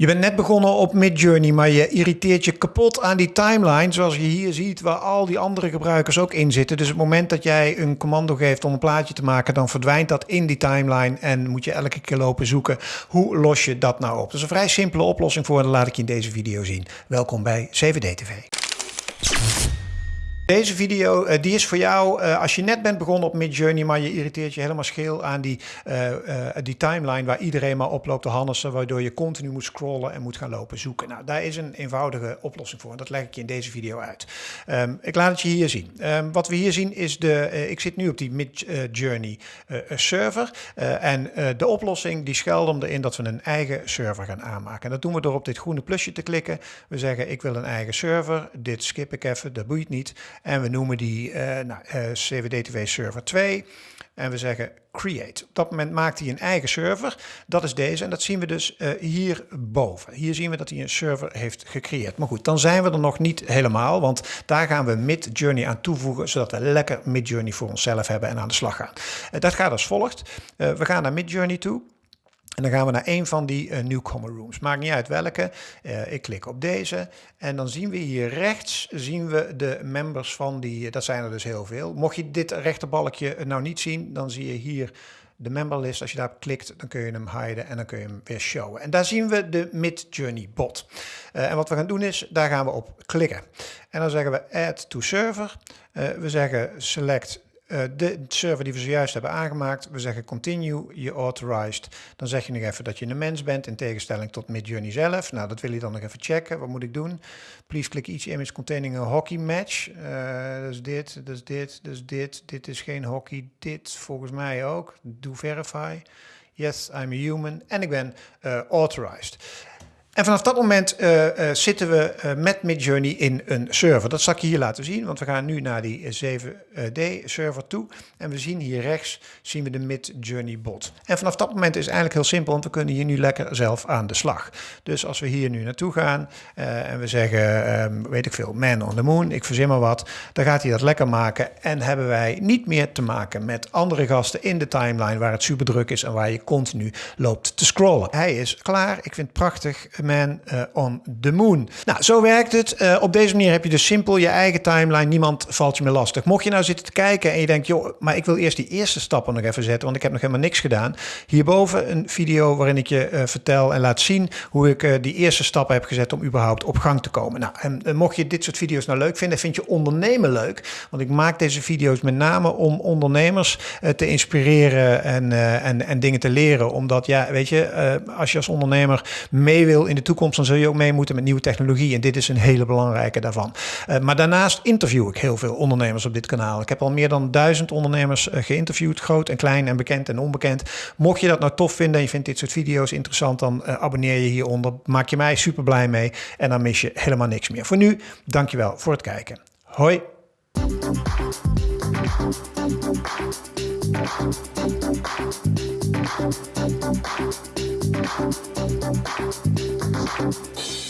Je bent net begonnen op Midjourney, maar je irriteert je kapot aan die timeline, zoals je hier ziet, waar al die andere gebruikers ook in zitten. Dus het moment dat jij een commando geeft om een plaatje te maken, dan verdwijnt dat in die timeline en moet je elke keer lopen zoeken. Hoe los je dat nou op? Dat is een vrij simpele oplossing voor dat laat ik je in deze video zien. Welkom bij CVD TV. Deze video uh, die is voor jou uh, als je net bent begonnen op Midjourney, maar je irriteert je helemaal scheel aan die, uh, die timeline waar iedereen maar oploopt te hannissen, waardoor je continu moet scrollen en moet gaan lopen zoeken. Nou, daar is een eenvoudige oplossing voor en dat leg ik je in deze video uit. Um, ik laat het je hier zien. Um, wat we hier zien is de, ik zit nu op die Midjourney server en de oplossing die schuilt om erin dat we een eigen server gaan aanmaken. En dat doen we door op dit groene plusje te klikken. We zeggen ik wil een eigen server, dit skip ik even, dat boeit niet. En we noemen die uh, nou, CWD-TV server 2. En we zeggen create. Op dat moment maakt hij een eigen server. Dat is deze. En dat zien we dus uh, hierboven. Hier zien we dat hij een server heeft gecreëerd. Maar goed, dan zijn we er nog niet helemaal. Want daar gaan we Midjourney aan toevoegen. Zodat we lekker Midjourney voor onszelf hebben en aan de slag gaan. dat gaat als volgt. we gaan naar Midjourney toe. En dan gaan we naar een van die uh, newcomer rooms. Maakt niet uit welke. Uh, ik klik op deze. En dan zien we hier rechts zien we de members van die. Dat zijn er dus heel veel. Mocht je dit rechterbalkje nou niet zien, dan zie je hier de memberlist. Als je daarop klikt, dan kun je hem hiden en dan kun je hem weer showen. En daar zien we de Midjourney bot. En wat we gaan doen is, daar gaan we op klikken. En dan zeggen we add to server. we zeggen select uh, de server die we zojuist hebben aangemaakt, we zeggen continue, je authorized. Dan zeg je nog even dat je een mens bent in tegenstelling tot Midjourney zelf. Nou, dat wil je dan nog even checken. Wat moet ik doen? Please click each image containing a hockey match. Uh, is dit, is dit, is dit. Dit is geen hockey. Dit volgens mij ook. Do verify. Yes, I'm a human. En ik ben uh, authorized. En vanaf dat moment uh, uh, zitten we uh, met Midjourney in een server. Dat zal ik je hier laten zien, want we gaan nu naar die 7D server toe. En we zien hier rechts zien we de Midjourney bot. En vanaf dat moment is eigenlijk heel simpel, want we kunnen hier nu lekker zelf aan de slag. Dus als we hier nu naartoe gaan en we zeggen, um, weet ik veel, man on the moon, ik verzin maar wat. Dan gaat hij dat lekker maken en hebben wij niet meer te maken met andere gasten in de timeline waar het super druk is en waar je continu loopt te scrollen. Hij is klaar, ik vind het prachtig Man uh, on the Moon. Nou, zo werkt het. Uh, op deze manier heb je dus simpel je eigen timeline. Niemand valt je meer lastig. Mocht je nou zitten te kijken en je denkt, joh, maar ik wil eerst die eerste stappen nog even zetten, want ik heb nog helemaal niks gedaan. Hierboven een video waarin ik je uh, vertel en laat zien hoe ik die eerste stappen heb gezet om überhaupt op gang te komen. Nou, en mocht je dit soort video's nou leuk vinden, vind je ondernemen leuk. Want ik maak deze video's met name om ondernemers te inspireren en, en, en dingen te leren. Omdat, ja, weet je, als je als ondernemer mee wil in de toekomst, dan zul je ook mee moeten met nieuwe technologie. En dit is een hele belangrijke daarvan. Uh, maar daarnaast interview ik heel veel ondernemers op dit kanaal. Ik heb al meer dan duizend ondernemers uh, geïnterviewd, groot en klein en bekend en onbekend. Mocht je dat nou tof vinden en je vindt dit soort video's interessant, dan uh, abonneer je hieronder. Maak je mij super blij mee en dan mis je helemaal niks meer. Voor nu, dankjewel voor het kijken. Hoi! Thank you.